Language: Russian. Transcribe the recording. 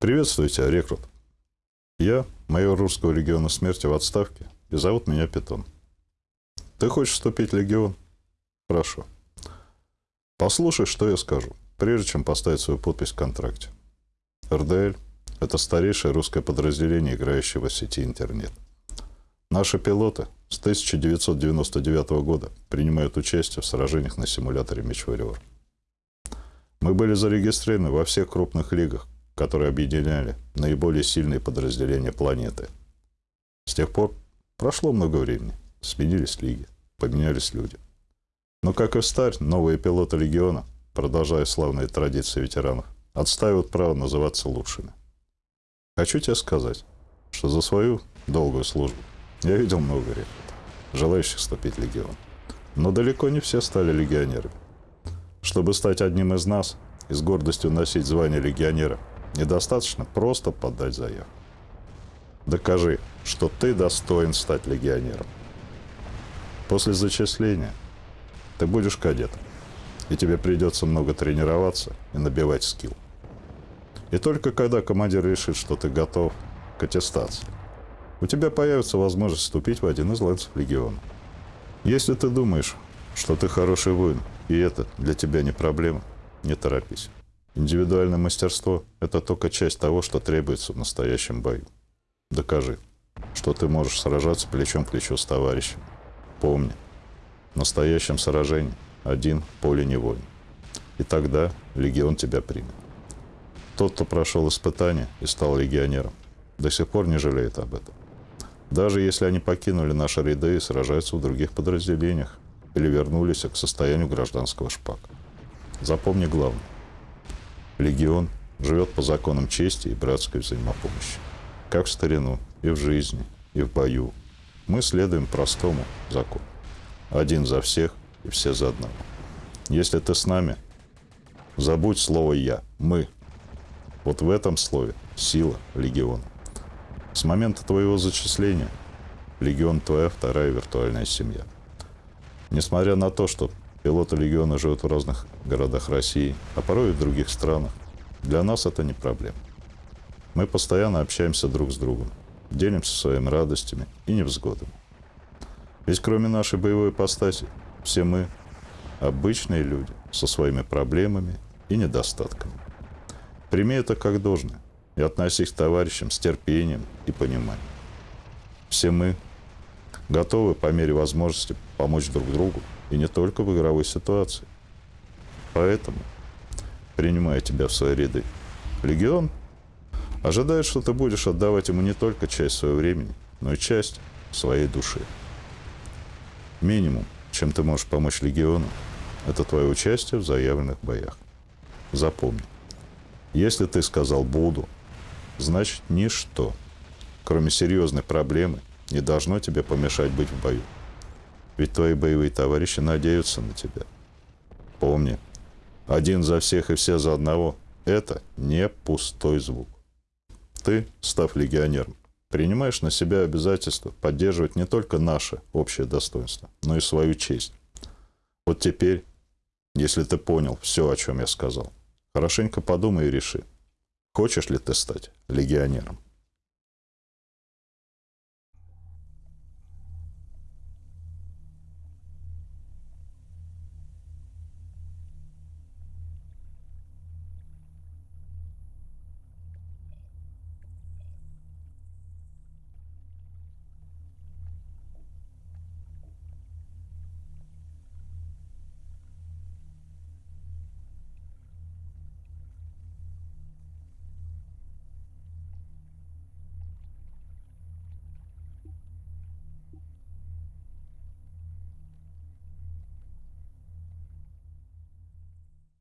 Приветствую тебя, рекрут. Я майор русского легиона смерти в отставке, и зовут меня Питон. Ты хочешь вступить в легион? Прошу. Послушай, что я скажу, прежде чем поставить свою подпись в контракте. РДЛ – это старейшее русское подразделение, играющее в сети интернет. Наши пилоты с 1999 года принимают участие в сражениях на симуляторе Меч Мы были зарегистрированы во всех крупных лигах, которые объединяли наиболее сильные подразделения планеты. С тех пор прошло много времени, сменились лиги, поменялись люди. Но, как и старь, новые пилоты Легиона, продолжая славные традиции ветеранов, отстаивают право называться лучшими. Хочу тебе сказать, что за свою долгую службу я видел много ребят, желающих вступить в Легион. Но далеко не все стали легионерами. Чтобы стать одним из нас и с гордостью носить звание легионера, недостаточно просто подать заявку. Докажи, что ты достоин стать легионером. После зачисления ты будешь кадетом, и тебе придется много тренироваться и набивать скилл. И только когда командир решит, что ты готов к аттестации, у тебя появится возможность вступить в один из лансов легиона. Если ты думаешь, что ты хороший воин, и это для тебя не проблема, не торопись. Индивидуальное мастерство – это только часть того, что требуется в настоящем бою. Докажи, что ты можешь сражаться плечом к плечу с товарищем. Помни, в настоящем сражении один поле не воин. И тогда легион тебя примет. Тот, кто прошел испытание и стал легионером, до сих пор не жалеет об этом. Даже если они покинули наши ряды и сражаются в других подразделениях или вернулись к состоянию гражданского шпака. Запомни главное. Легион живет по законам чести и братской взаимопомощи. Как в старину, и в жизни, и в бою. Мы следуем простому закону. Один за всех и все за одного. Если ты с нами, забудь слово «я», «мы», вот в этом слове сила легиона. С момента твоего зачисления легион твоя вторая виртуальная семья. Несмотря на то, что пилоты легиона живут в разных городах России, а порой и в других странах, для нас это не проблема. Мы постоянно общаемся друг с другом, делимся своими радостями и невзгодами. Ведь кроме нашей боевой ипостаси, все мы обычные люди со своими проблемами и недостатками. Прими это как должное и относись к товарищам с терпением и пониманием. Все мы готовы по мере возможности помочь друг другу и не только в игровой ситуации. Поэтому, принимая тебя в свои ряды, Легион ожидает, что ты будешь отдавать ему не только часть своего времени, но и часть своей души. Минимум, чем ты можешь помочь Легиону, это твое участие в заявленных боях. Запомни, если ты сказал «буду», значит ничто, кроме серьезной проблемы, не должно тебе помешать быть в бою. Ведь твои боевые товарищи надеются на тебя. Помни, один за всех и все за одного – это не пустой звук. Ты, став легионером, принимаешь на себя обязательство поддерживать не только наше общее достоинство, но и свою честь. Вот теперь, если ты понял все, о чем я сказал, Хорошенько подумай и реши, хочешь ли ты стать легионером.